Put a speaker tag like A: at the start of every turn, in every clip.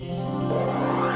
A: Yeah.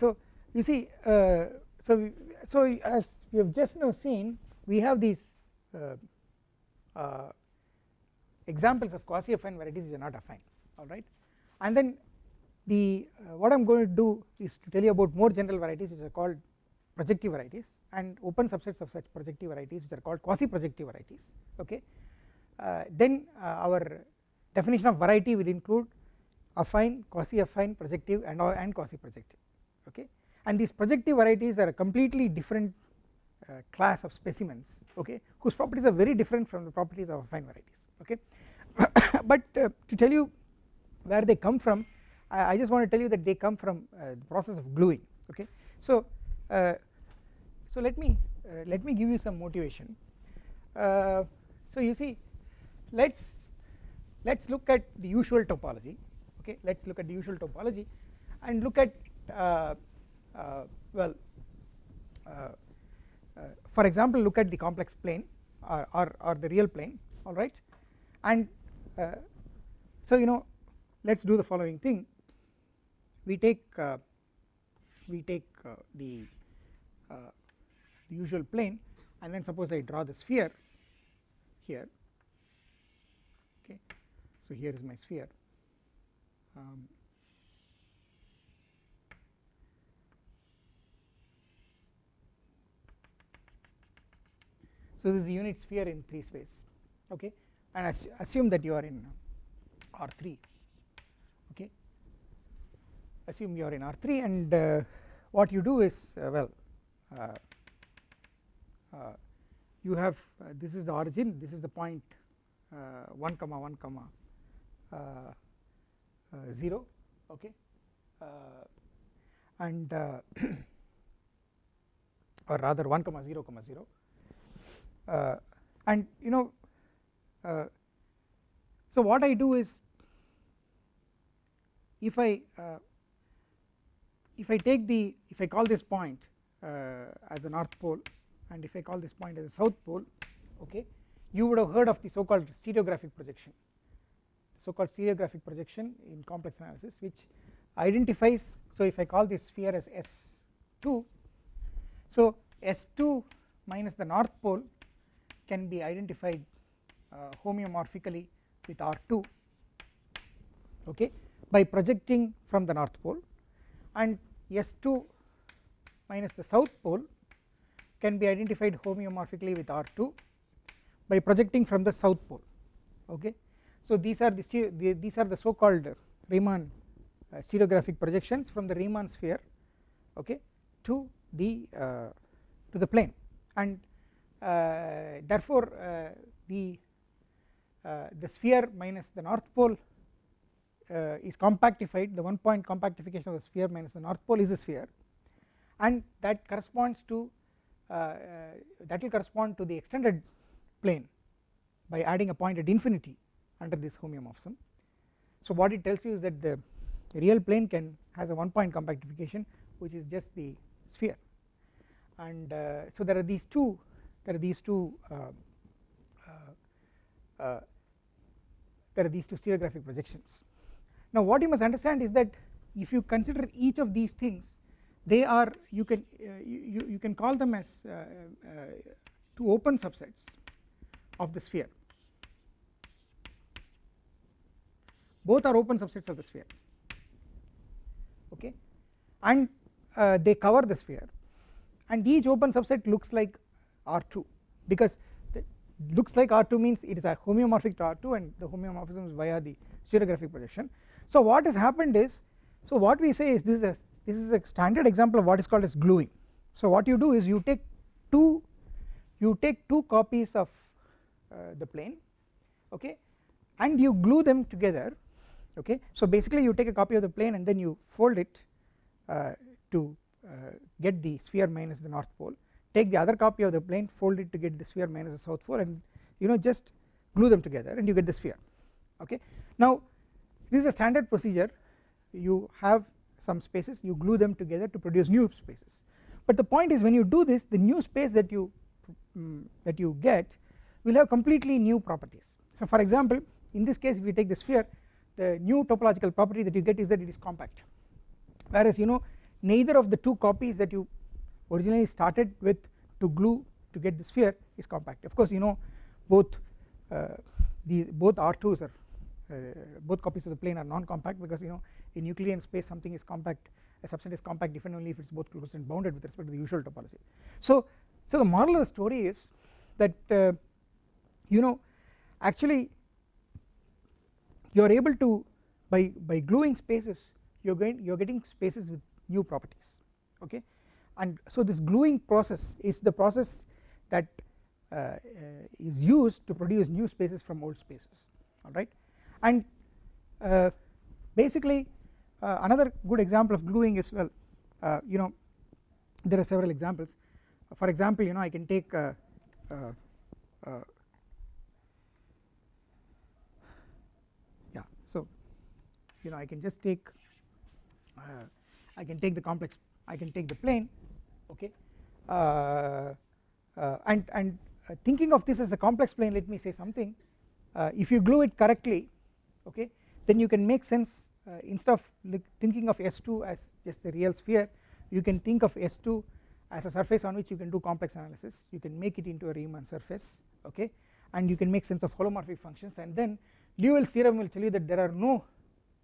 A: So you see uh, so we, so as we have just now seen we have these uh, uh, examples of quasi affine varieties which are not affine alright and then the uh, what I am going to do is to tell you about more general varieties which are called projective varieties and open subsets of such projective varieties which are called quasi projective varieties okay? Uh, then uh, our definition of variety will include affine quasi affine projective and and quasi projective okay? And these projective varieties are a completely different uh, class of specimens okay? Whose properties are very different from the properties of affine varieties okay? But uh, to tell you where they come from I, I, just want to tell you that they come from uh, the process of gluing okay? So uh, so let me uh, let me give you some motivation. Uh, so you see let's let's look at the usual topology okay? Let's look at the usual topology and look at Uh, uh, well uh, uh, for example look at the complex plane or, or, or the real plane alright and so you know let us do the following thing. We take we take the, the usual plane and then suppose I draw the sphere here. Okay. So here is my sphere. Um, So this is a unit sphere in 3 space okay and assume that you are in R3 okay. Assume you are in R3 and uh, what you do is uh, well uh, uh you have uh, this is the origin this is the point uh, 1 comma 1 comma 0 okay and or rather 1 comma 0 comma 0 uh, and you know uh, so what I do is if I uh, if I take the if I call this point as the north pole and if I call this point as the south pole okay you would have heard of the so called stereographic projection. So called stereographic projection in complex analysis which identifies so if I call this sphere as S2 so S2 minus the north pole can be identified uh, homeomorphically with R2 okay by projecting from the north pole. And S2 minus the south pole can be identified homeomorphically with R2 by projecting from the south pole okay. So these are the these are the so called Riemann uh, stereographic projections from the Riemann sphere okay to the uh, to the plane. And therefore uh, the uh, the sphere minus the north pole is compactified. The one point compactification of the sphere minus the north pole is a sphere. And that corresponds to that will correspond to the extended plane by adding a point at infinity under this homeomorphism. So what it tells you is that the real plane can has a one point compactification which is just the sphere. And uh, so there are these two there are these two uh, uh, uh, there are these two stereographic projections. Now what you must understand is that if you consider each of these things they are you can you, you can call them as two open subsets of the sphere. Both are open subsets of the sphere okay? And uh, they cover the sphere. And each open subset looks like R2 because looks like R2 means it is a homeomorphic to R2 and the homeomorphism is via the stereographic projection. So what has happened is so what we say is this is a this is a standard example of what is called as gluing. So what you do is you take two you take two copies of uh, the plane okay and you glue them together okay so basically you take a copy of the plane and then you fold it uh, to uh, get the sphere minus the north pole take the other copy of the plane fold it to get the sphere minus the south pole and you know just glue them together and you get the sphere okay? Now this is a standard procedure. You have some spaces you glue them together to produce new spaces. But the point is when you do this the new space that you um, that you get will have completely new properties. So for example in this case if you take the sphere the new topological property that you get is that it is compact. Whereas you know neither of the two copies that you originally started with to glue to get the sphere is compact of course you know both uh, the both R2s are uh, both copies of the plane are non-compact because you know in Euclidean space something is compact a subset is compact if and only if it is both closed and bounded with respect to the usual topology. So, so the moral of the story is that uh, you know actually you are able to by by gluing spaces you are going you are getting spaces with new properties okay and so this gluing process is the process that uh, uh, is used to produce new spaces from old spaces alright and uh, basically uh, another good example of gluing is well uh, you know there are several examples. For example you know I can take uh, yeah so you know I can just take I can take the complex I can take the plane okay? Uh, uh, and and uh, thinking of this as a complex plane let me say something. If you glue it correctly okay then you can make sense instead of thinking of S2 as just the real sphere you can think of S2 as a surface on which you can do complex analysis. You can make it into a Riemann surface okay? And you can make sense of holomorphic functions. And then Liouville's theorem will tell you that there are no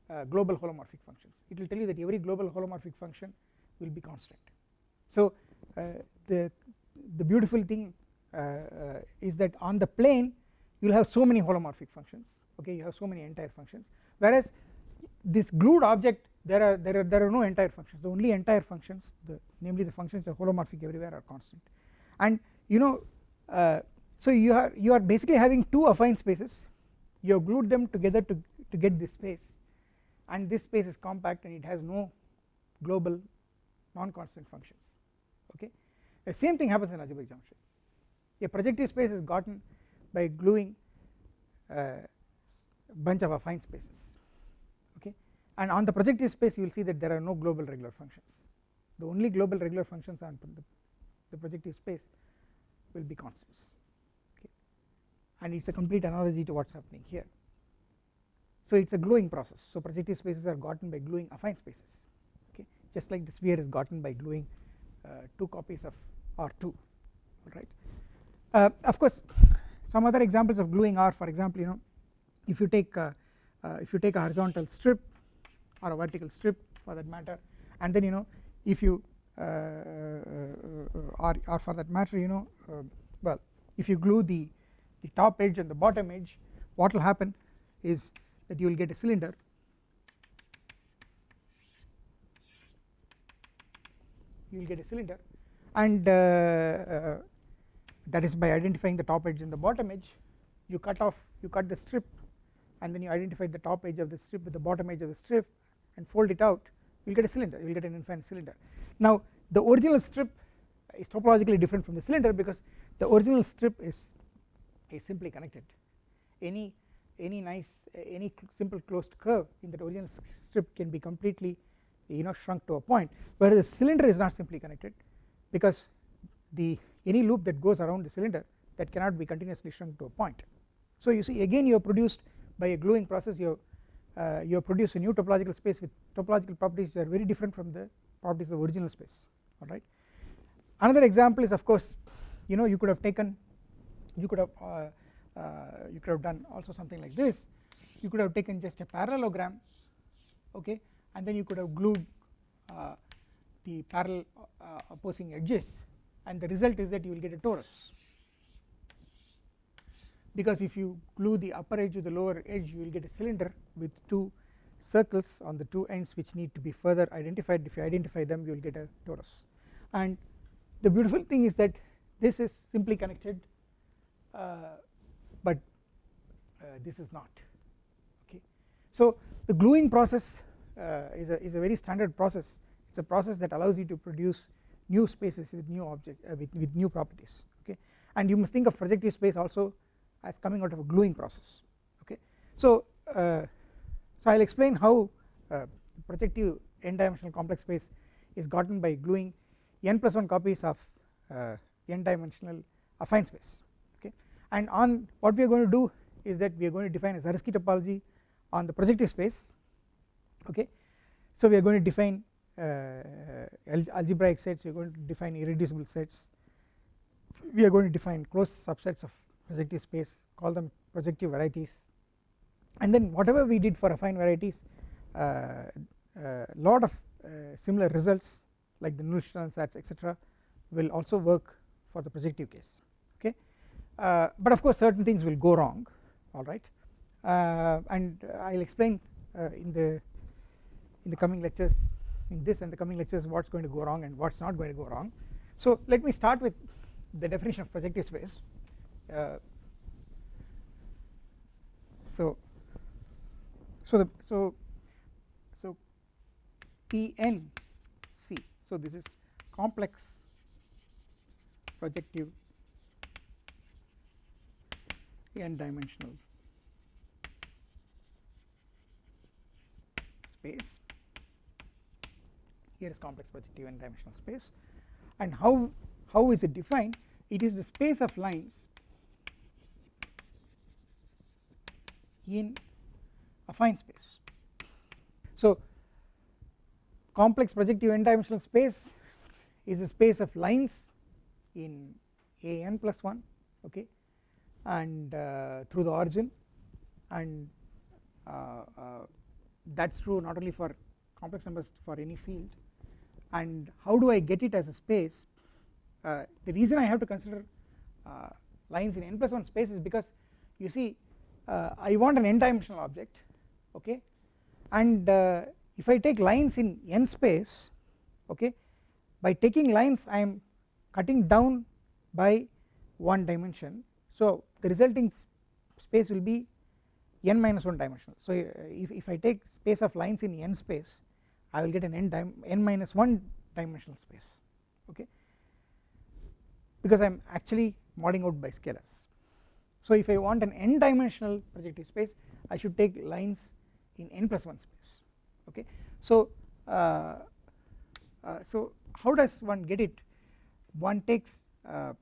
A: uh, global holomorphic functions. It will tell you that every global holomorphic function will be constant so uh, the the beautiful thing uh, uh, is that on the plane you will have so many holomorphic functions okay? You have so many entire functions. Whereas this glued object there are there are there are no entire functions. The only entire functions the namely the functions are holomorphic everywhere are constant. And you know uh, so you are you are basically having two affine spaces. You have glued them together to to get this space. And this space is compact and it has no global non-constant functions the same thing happens in algebraic geometry a projective space is gotten by gluing a bunch of affine spaces okay? And on the projective space you will see that there are no global regular functions. The only global regular functions on the, the projective space will be constants okay? And it is a complete analogy to what is happening here. So it is a gluing process. So projective spaces are gotten by gluing affine spaces okay? Just like the sphere is gotten by gluing uh, two copies of R2 right uh, of course some other examples of gluing are for example you know if you take uh, uh, if you take a horizontal strip or a vertical strip for that matter and then you know if you uh, uh, or, or for that matter you know well if you glue the the top edge and the bottom edge what will happen is that you will get a cylinder you will get a cylinder and uh, uh, that is by identifying the top edge and the bottom edge you cut off you cut the strip and then you identify the top edge of the strip with the bottom edge of the strip and fold it out you will get a cylinder you will get an infinite cylinder. Now the original strip is topologically different from the cylinder because the original strip is is simply connected. Any any nice any simple closed curve in that original strip can be completely you know shrunk to a point whereas the cylinder is not simply connected because the any loop that goes around the cylinder that cannot be continuously shrunk to a point. So you see again you have produced by a gluing process you have, uh, you have produced a new topological space with topological properties that are very different from the properties of the original space alright. Another example is of course you know you could have taken you could have uh, uh, you could have done also something like this you could have taken just a parallelogram okay and then you could have glued uh, the parallel uh, opposing edges and the result is that you will get a torus. Because if you glue the upper edge with the lower edge you will get a cylinder with two circles on the two ends which need to be further identified. If you identify them you will get a torus. And the beautiful thing is that this is simply connected uh, but uh, this is not. Okay. So the gluing process uh, is a is a very standard process it's a process that allows you to produce new spaces with new object uh, with, with new properties okay? And you must think of projective space also as coming out of a gluing process okay? So uh, so I'll explain how uh, projective n dimensional complex space is gotten by gluing n plus 1 copies of uh, n dimensional affine space okay? And on what we are going to do is that we are going to define a Zariski topology on the projective space okay? So we are going to define algebraic sets we are going to define irreducible sets. We are going to define closed subsets of projective space call them projective varieties. And then whatever we did for affine varieties a uh, uh, lot of uh, similar results like the Nullstellensatz etc will also work for the projective case okay? Uh, but of course certain things will go wrong alright uh, and I will explain uh, in the in the coming lectures in this and the coming lectures what is going to go wrong and what is not going to go wrong. So let me start with the definition of projective space uh, so so the so so PNC so this is complex projective n dimensional space here is complex projective n dimensional space. And how how is it defined? It is the space of lines in affine space. So complex projective n dimensional space is a space of lines in a n plus 1 okay and uh, through the origin. And uh, uh, that is true not only for complex numbers for any field and how do I get it as a space? Uh, the reason I have to consider uh, lines in n plus 1 space is because you see uh, I want an n dimensional object okay? And if I take lines in n space okay by taking lines I am cutting down by one dimension. So the resulting space will be n minus 1 dimensional. So if, if I take space of lines in n space I will get an n, n minus 1 dimensional space okay? Because I am actually modding out by scalars. So if I want an n dimensional projective space I should take lines in n plus 1 space okay. So uh, uh, so how does one get it? One takes uh,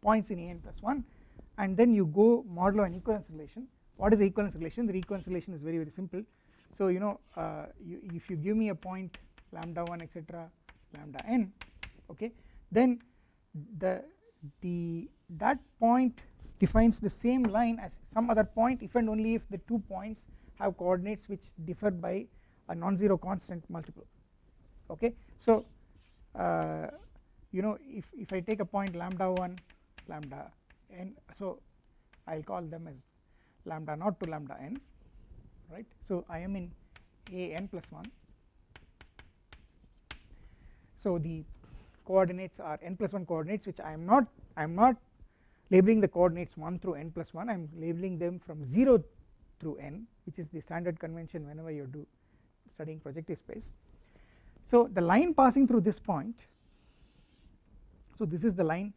A: points in n plus 1 and then you go modulo an equivalence relation. What is the equivalence relation? The equivalence relation is very very simple so you know uh, you, if you give me a point lambda 1 etc lambda n okay then the the that point defines the same line as some other point if and only if the two points have coordinates which differ by a non-zero constant multiple okay? So uh, you know if if I take a point lambda 1 lambda n so I will call them as lambda naught to lambda n right? So I am in a n plus 1 so the coordinates are n plus 1 coordinates which I am not I am not labeling the coordinates 1 through n plus 1 I am labeling them from 0 through n which is the standard convention whenever you do studying projective space. So the line passing through this point so this is the line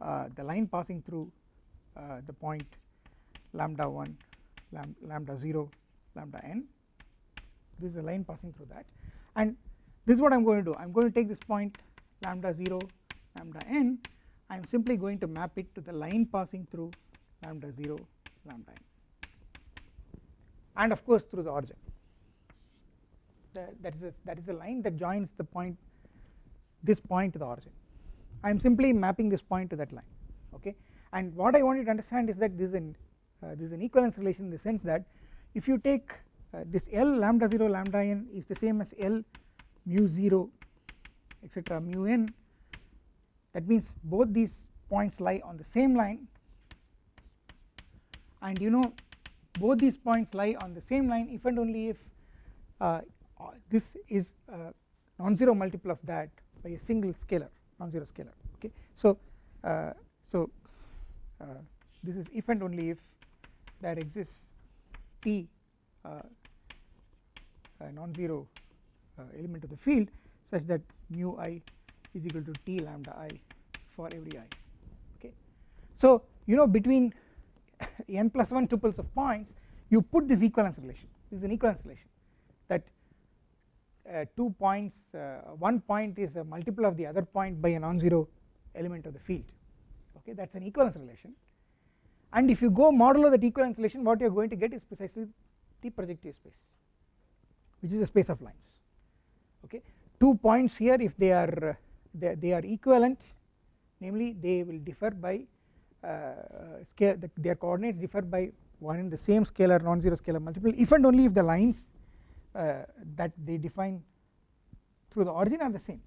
A: uh, the line passing through uh, the point lambda 1 lambda 0 lambda n. This is a line passing through that. And this is what I am going to do. I am going to take this point lambda 0 lambda n. I am simply going to map it to the line passing through lambda 0 lambda n. And of course through the origin. That is a, that is a line that joins the point this point to the origin. I am simply mapping this point to that line okay? And what I want you to understand is that this is an uh, this is an equivalence relation in the sense that if you take uh, this L lambda 0 lambda n is the same as L mu 0 etc mu n that means both these points lie on the same line. And you know both these points lie on the same line if and only if uh, this is non-zero multiple of that by a single scalar non-zero scalar okay? So uh, so uh, this is if and only if there exists t uh, non-zero uh, element of the field such that mu i is equal to t lambda i for every i okay? So you know between n plus 1 tuples of points you put this equivalence relation. This is an equivalence relation that uh, two points uh, one point is a multiple of the other point by a non-zero element of the field okay? That is an equivalence relation and if you go modulo that equivalence relation what you are going to get is precisely the projective space which is a space of lines. Okay? Two points here if they are they, they are equivalent namely they will differ by uh, scale the, their coordinates differ by one in the same scalar non-zero scalar multiple if and only if the lines uh, that they define through the origin are the same.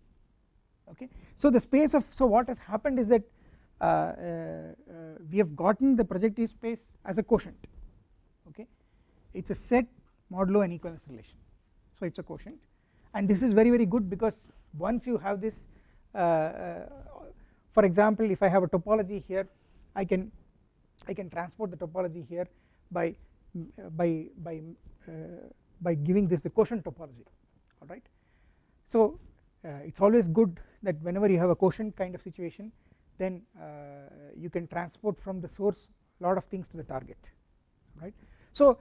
A: Okay? So the space of so what has happened is that uh, uh, we have gotten the projective space as a quotient okay? It is a set modulo and equivalence relation. So it is a quotient. And this is very very good because once you have this for example if I have a topology here I can I can transport the topology here by by by uh, by giving this the quotient topology alright. So uh, it is always good that whenever you have a quotient kind of situation then uh, you can transport from the source lot of things to the target right. So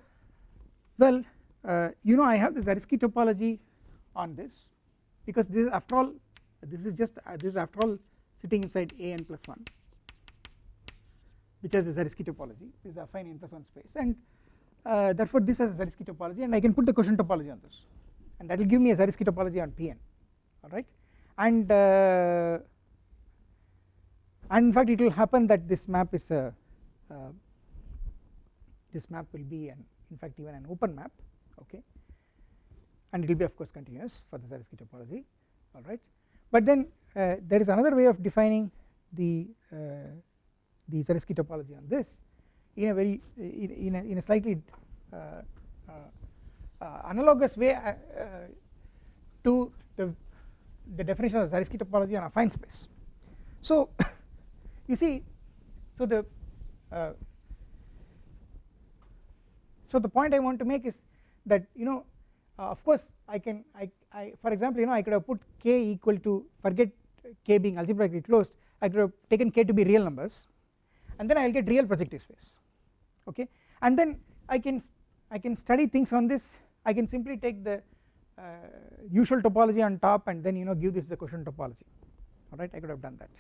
A: well uh, you know I have the Zariski topology on this because this is after all this is just uh, this is after all sitting inside a n plus 1 which has a Zariski topology. This is affine n plus 1 space. And uh, therefore this has a Zariski topology and I can put the quotient topology on this. And that will give me a Zariski topology on Pn alright and uh, and in fact it will happen that this map is a uh, this map will be an in fact even an open map okay and it will be of course continuous for the Zariski topology alright but then uh, there is another way of defining the uh, the Zariski topology on this in a very in, a, in a slightly uh, uh, uh, analogous way to the, the definition of Zariski topology on affine space. So you see so the so the point I want to make is that you know uh, of course I can I, I for example you know I could have put k equal to forget k being algebraically closed I could have taken k to be real numbers and then I will get real projective space okay? And then I can I can study things on this. I can simply take the uh, usual topology on top and then you know give this the quotient topology alright I could have done that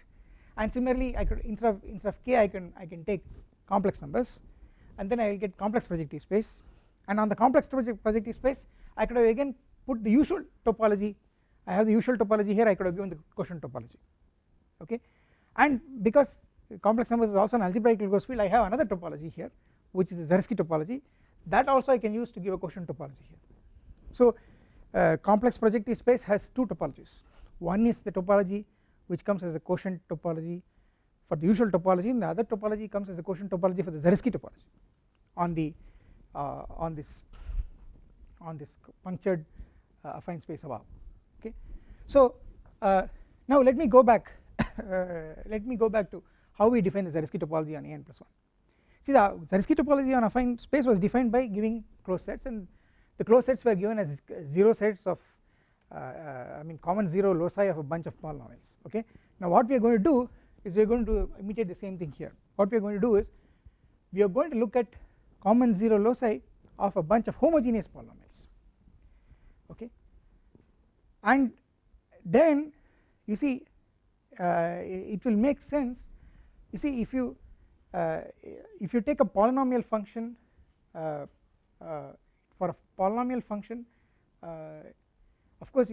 A: and similarly I could instead of instead of k I can I can take complex numbers. And then I will get complex projective space. And on the complex projective space I could have again put the usual topology. I have the usual topology here. I could have given the quotient topology. Okay? And because complex numbers is also an algebraic closed field I have another topology here which is the Zariski topology. That also I can use to give a quotient topology here. So uh, complex projective space has two topologies. One is the topology which comes as a quotient topology for the usual topology and the other topology comes as a quotient topology for the Zariski topology on the uh, on this on this punctured uh, affine space above okay. So uh, now let me go back uh, let me go back to how we define the Zariski topology on a n plus 1 See the Zariski topology on affine space was defined by giving closed sets and the closed sets were given as 0 sets of I mean common 0 loci of a bunch of polynomials okay. Now what we are going to do is we are going to imitate the same thing here. What we are going to do is we are going to look at common 0 loci of a bunch of homogeneous polynomials okay? And then you see uh, it will make sense. You see if you uh, if you take a polynomial function uh, uh, for a polynomial function uh, of course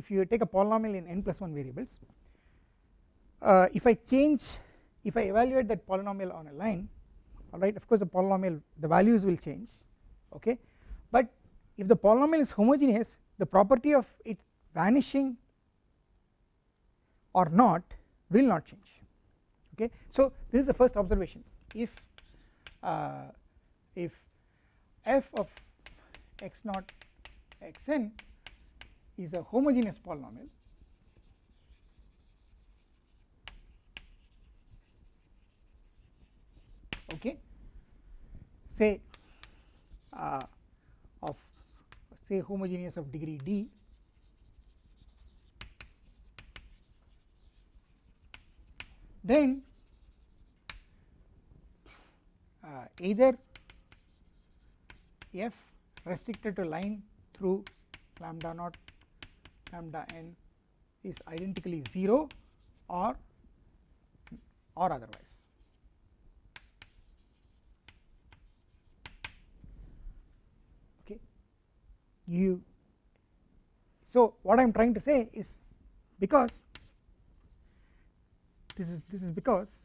A: if you take a polynomial in n plus 1 variables if I change if I evaluate that polynomial on a line alright of course the polynomial the values will change okay but if the polynomial is homogeneous the property of it vanishing or not will not change okay. So this is the first observation if uh, if f of x naught x n is a homogeneous polynomial. Okay. Say uh, of say homogeneous of degree d. Then uh, either f restricted to line through lambda naught lambda n is identically 0 or or otherwise. Okay. You so what i am trying to say is because this is this is because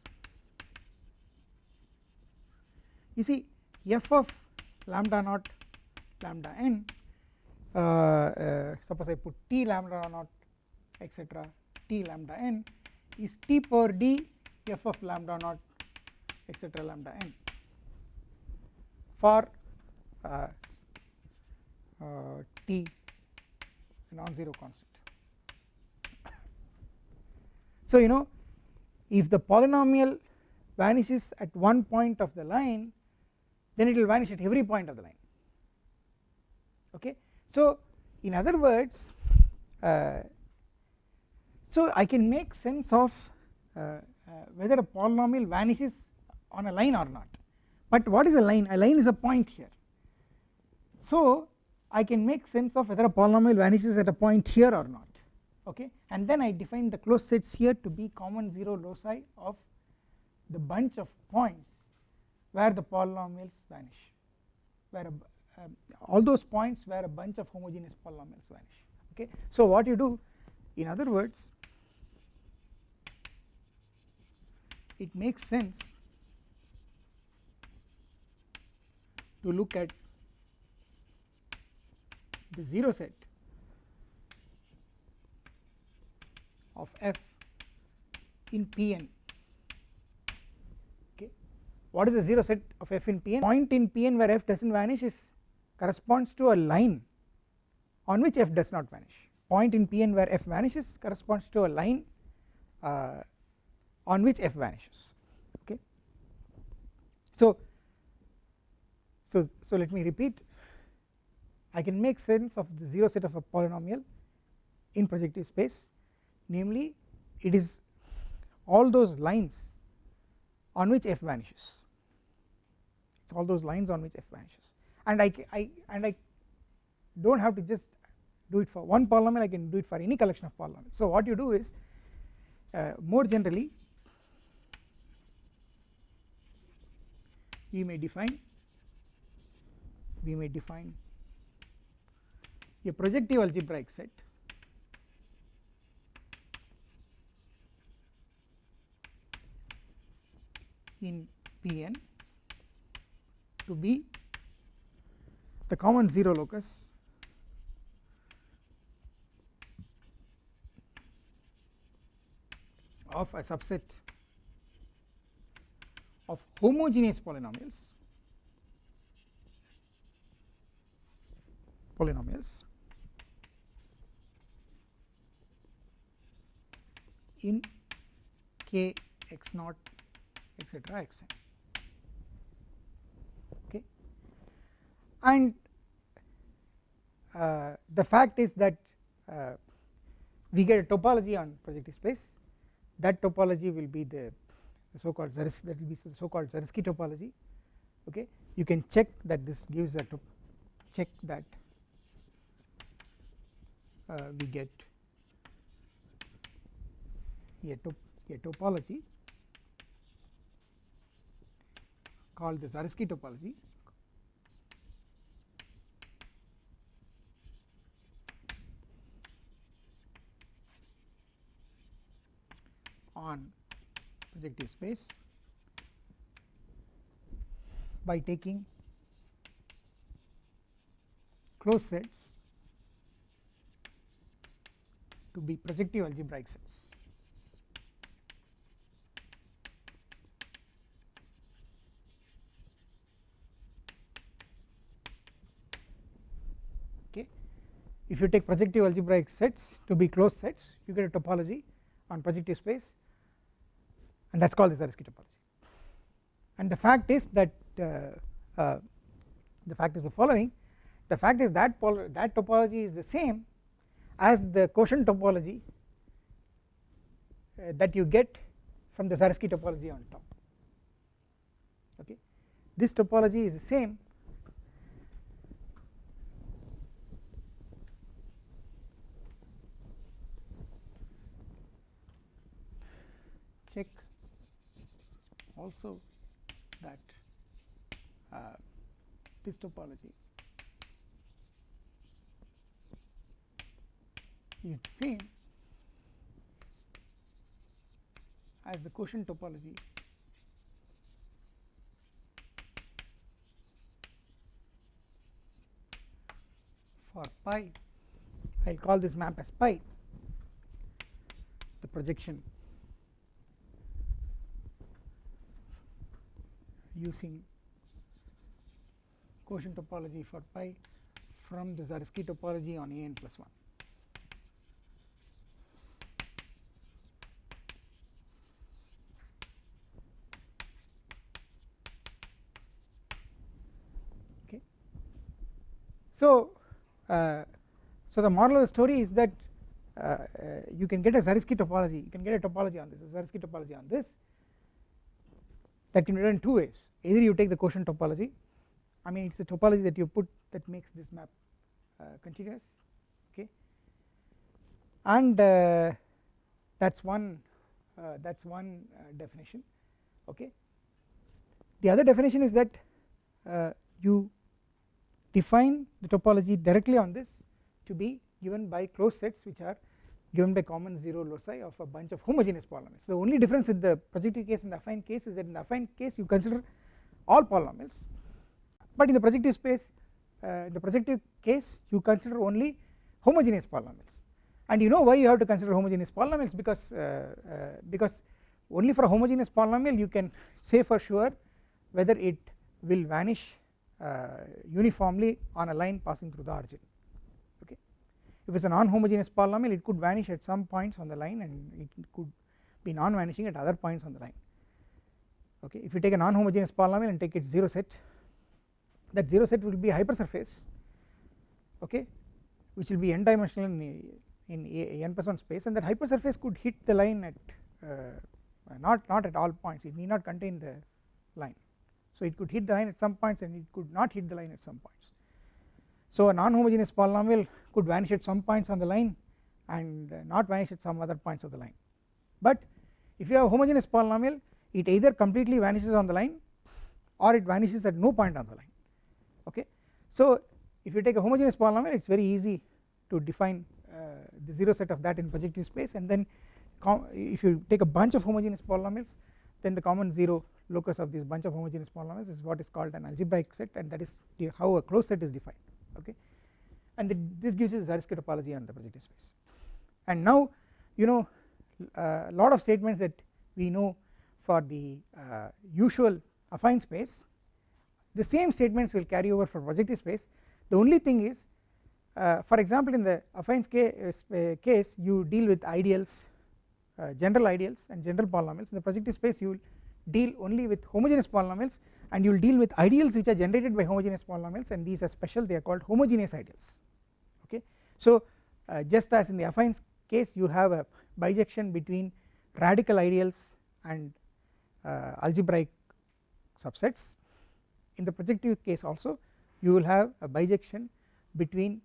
A: you see f of lambda naught lambda n suppose I put t lambda naught etc t lambda n is t per d f of lambda naught etc lambda n for uh, uh t non-zero constant. So you know if the polynomial vanishes at one point of the line then it will vanish at every point of the line. So in other words uh, so I can make sense of uh, uh, whether a polynomial vanishes on a line or not. But what is a line? A line is a point here. So I can make sense of whether a polynomial vanishes at a point here or not okay? And then I define the closed sets here to be common 0 loci of the bunch of points where the polynomials vanish where a, uh, all those points where a bunch of homogeneous polynomials vanish okay? So what you do in other words it makes sense to look at the 0 set of f in Pn okay? What is the 0 set of f in Pn? Point in Pn where f does not vanish is corresponds to a line on which f does not vanish. Point in Pn where f vanishes corresponds to a line uh, on which f vanishes. Okay? So so so let me repeat. I can make sense of the 0 set of a polynomial in projective space. Namely it is all those lines on which f vanishes. It is all those lines on which f vanishes and I, I and I do not have to just do it for one polynomial I can do it for any collection of polynomials. So what you do is uh, more generally we may define we may define a projective algebraic set in Pn to be the common 0 locus. Of a subset of homogeneous polynomials. Polynomials. In k x naught etc xn and uh, the fact is that uh, we get a topology on projective space. That topology will be the, the so called Zariski that will be so called Zariski topology. Okay? You can check that this gives a check that uh, we get a, top, a topology called the Zariski topology on projective space by taking closed sets to be projective algebraic sets. Okay. If you take projective algebraic sets to be closed sets you get a topology on projective space and that is called the Zariski topology and the fact is that uh, uh, the fact is the following. The fact is that that topology is the same as the quotient topology uh, that you get from the Zariski topology on top. Okay? This topology is the same check also that uh, this topology is the same as the quotient topology. For pi I will call this map as pi the projection using quotient topology for pi from the Zariski topology on a n plus 1. Okay. So, uh, so the moral of the story is that uh, uh, you can get a Zariski topology, you can get a topology on this, a Zariski topology on this that can be done in two ways. Either you take the quotient topology I mean it is a topology that you put that makes this map uh, continuous okay? And uh, that is one uh, that is one uh, definition okay? The other definition is that uh, you define the topology directly on this to be given by closed sets which are given by common 0 loci of a bunch of homogeneous polynomials. The only difference with the projective case and the affine case is that in the affine case you consider all polynomials but in the projective space uh, in the projective case you consider only homogeneous polynomials. And you know why you have to consider homogeneous polynomials? Because uh, uh, because only for a homogeneous polynomial you can say for sure whether it will vanish uh, uniformly on a line passing through the origin if it is a non-homogeneous polynomial it could vanish at some points on the line and it could be non-vanishing at other points on the line. Okay? If you take a non-homogeneous polynomial and take its 0 set that 0 set will be hypersurface okay? Which will be n dimensional in, in a, n plus 1 space and that hypersurface could hit the line at uh, not not at all points. It need not contain the line. So it could hit the line at some points and it could not hit the line at some points. So a non-homogeneous polynomial could vanish at some points on the line and not vanish at some other points of the line. But if you have homogeneous polynomial it either completely vanishes on the line or it vanishes at no point on the line. Okay. So if you take a homogeneous polynomial it is very easy to define uh, the 0 set of that in projective space and then if you take a bunch of homogeneous polynomials then the common 0 locus of this bunch of homogeneous polynomials is what is called an algebraic set and that is how a closed set is defined. Okay and this gives you the Zariski topology on the projective space. And now you know a uh, lot of statements that we know for the uh, usual affine space. The same statements will carry over for projective space. The only thing is uh, for example in the affine uh, case you deal with ideals uh, general ideals and general polynomials. In the projective space you will deal only with homogeneous polynomials and you will deal with ideals which are generated by homogeneous polynomials and these are special they are called homogeneous ideals okay. So uh, just as in the affine case you have a bijection between radical ideals and uh, algebraic subsets in the projective case also you will have a bijection between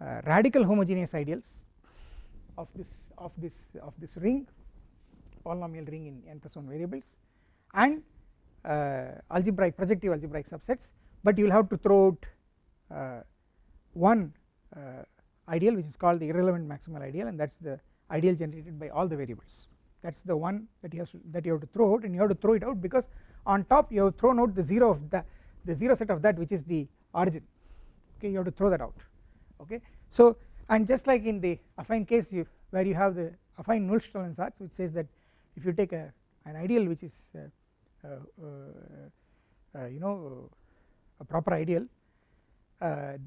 A: uh, radical homogeneous ideals of this of this of this ring polynomial ring in n plus 1 variables and uh, algebraic projective algebraic subsets but you will have to throw out uh, one uh, ideal which is called the irrelevant maximal ideal and that is the ideal generated by all the variables. That is the one that you have to, that you have to throw out and you have to throw it out because on top you have thrown out the 0 of the the 0 set of that which is the origin. Okay you have to throw that out. Okay so and just like in the affine case you where you have the affine Nullstellensatz which says that if you take a an ideal which is uh, uh, uh, you know a proper ideal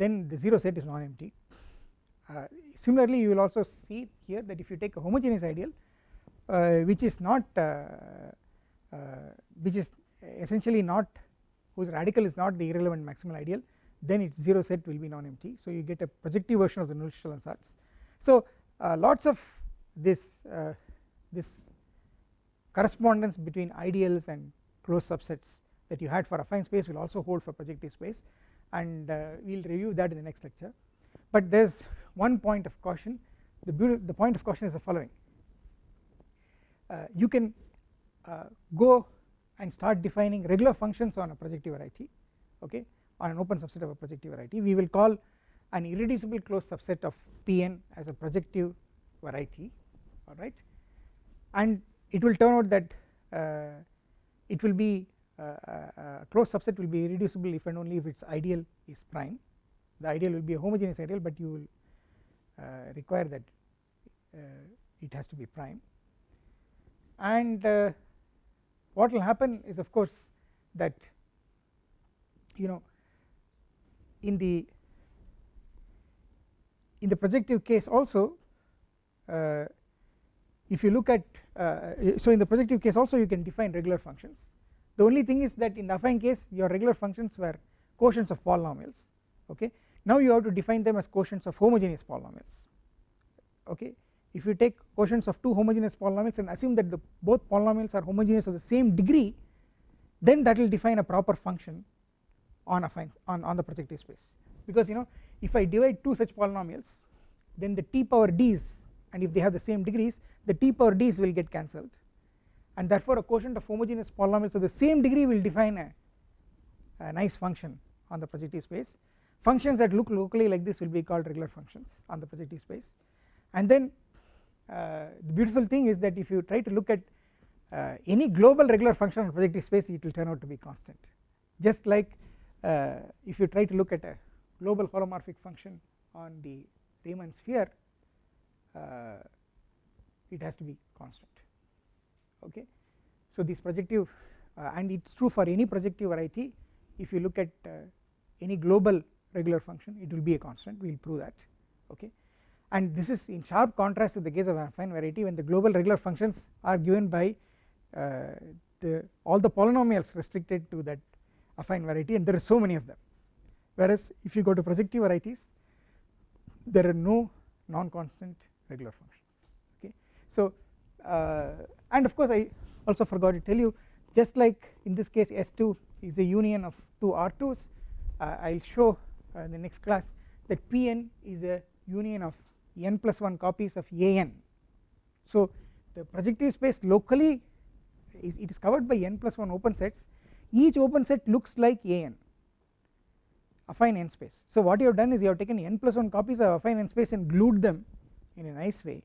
A: then the 0 set is non-empty similarly you will also see here that if you take a homogeneous ideal which is not which is essentially not whose radical is not the irrelevant maximal ideal then its 0 set will be non-empty so you get a projective version of the Nullstellensatz. So uh, lots of this uh, this correspondence between ideals and closed subsets that you had for affine space will also hold for projective space and uh, we will review that in the next lecture. But there is one point of caution. The, the point of caution is the following. Uh, you can uh, go and start defining regular functions on a projective variety okay on an open subset of a projective variety. We will call an irreducible closed subset of Pn as a projective variety alright and it will turn out that uh, it will be uh, uh, closed subset will be irreducible if and only if its ideal is prime. The ideal will be a homogeneous ideal but you will require that it has to be prime. And uh, what will happen is of course that you know in the in the projective case also if you look at uh, so in the projective case also you can define regular functions. The only thing is that in the affine case your regular functions were quotients of polynomials okay? Now you have to define them as quotients of homogeneous polynomials okay? If you take quotients of two homogeneous polynomials and assume that the both polynomials are homogeneous of the same degree then that will define a proper function on affine on, on the projective space. Because you know if I divide two such polynomials then the t power d's and if they have the same degrees the t power d's will get cancelled. And therefore a quotient of homogeneous polynomials of the same degree will define a, a nice function on the projective space. Functions that look locally like this will be called regular functions on the projective space. And then uh, the beautiful thing is that if you try to look at uh, any global regular function on projective space it will turn out to be constant. Just like uh, if you try to look at a global holomorphic function on the Riemann sphere it has to be constant. Okay. So this projective uh, and it is true for any projective variety if you look at uh, any global regular function it will be a constant. We will prove that. Okay? And this is in sharp contrast with the case of affine variety when the global regular functions are given by uh, the all the polynomials restricted to that affine variety and there are so many of them. Whereas if you go to projective varieties there are no non-constant regular functions okay. So uh, and of course I also forgot to tell you just like in this case S2 is a union of two R2s uh, I will show uh, in the next class that Pn is a union of n plus 1 copies of an. So the projective space locally is it is covered by n plus 1 open sets each open set looks like an affine n space. So what you have done is you have taken n plus 1 copies of affine n space and glued them in a nice way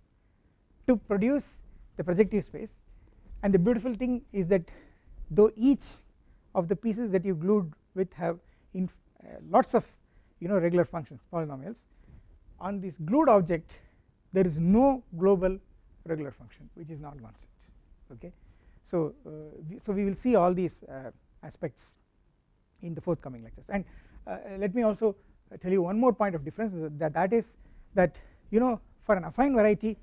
A: to produce the projective space and the beautiful thing is that though each of the pieces that you glued with have in uh, lots of you know regular functions polynomials on this glued object there is no global regular function which is not constant okay. So, uh, we, so we will see all these uh, aspects in the forthcoming lectures and uh, let me also tell you one more point of difference that that is that you know for an affine variety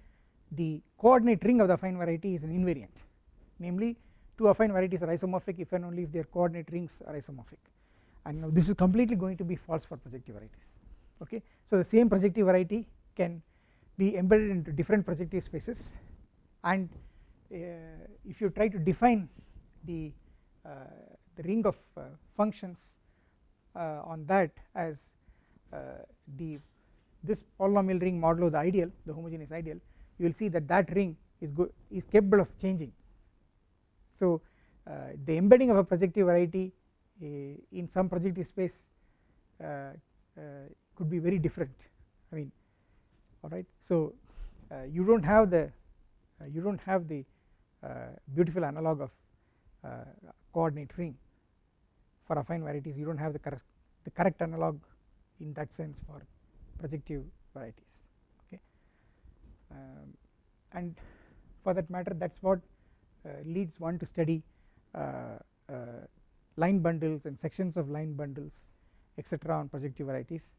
A: the coordinate ring of the affine variety is an invariant. Namely two affine varieties are isomorphic if and only if their coordinate rings are isomorphic. And now this is completely going to be false for projective varieties. Okay. So the same projective variety can be embedded into different projective spaces. And uh, if you try to define the uh, the ring of uh, functions uh, on that as uh, the this polynomial ring modulo the ideal the homogeneous ideal you will see that that ring is is capable of changing. So uh, the embedding of a projective variety uh, in some projective space uh, could be very different I mean alright so you do not have the you do not have the beautiful analog of coordinate ring for affine varieties. You do not have the correct the correct analog in that sense for projective varieties okay um, and for that matter that is what uh, leads one to study uh, uh, line bundles and sections of line bundles etc on projective varieties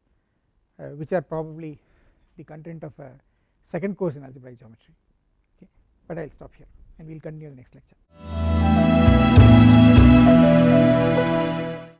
A: which are probably the content of a second course in algebraic geometry okay but I will stop here and we will continue the next lecture.